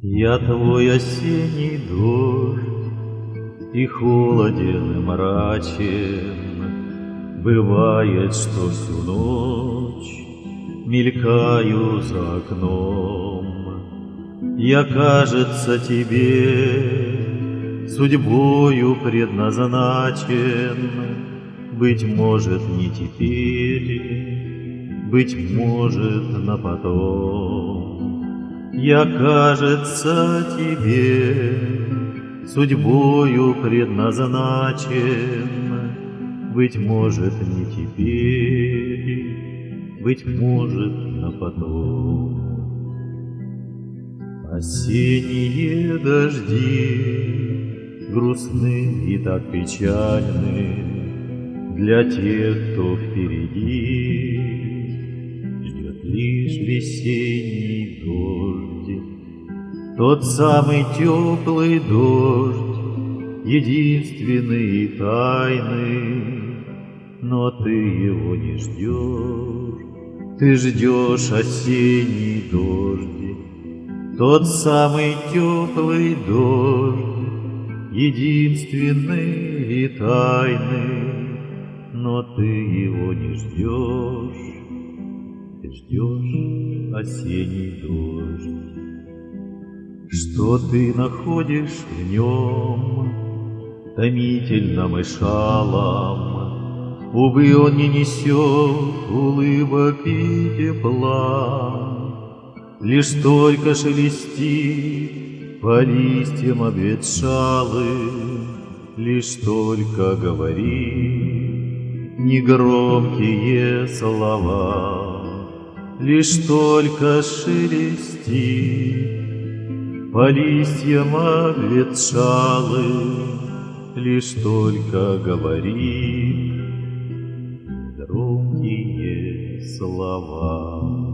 Я твой осенний дождь, И холоден и мрачен, Бывает, что всю ночь Мелькаю за окном. Я, кажется, тебе Судьбою предназначен, Быть может, не теперь, Быть может, на потом. Я, кажется, тебе Судьбою предназначен, Быть может, не теперь, Быть может, на потом. Осенние дожди Грустны и так печальны Для тех, кто впереди Ждет лишь весенний Тот самый теплый дождь Единственный и тайный Но ты его не ждешь Ты ждешь осенний дождь тот самый теплый дождь, единственный и тайный, но ты его не ждешь, ты ждешь осенний дождь. Что ты находишь в нем, томительным и шалом, Увы, он не несет улыбок и тепла, Лишь только шелестит по листьям обветшалы, Лишь только говори негромкие слова, Лишь только шелестит по листьям обветшалы, Лишь только говори громкие слова.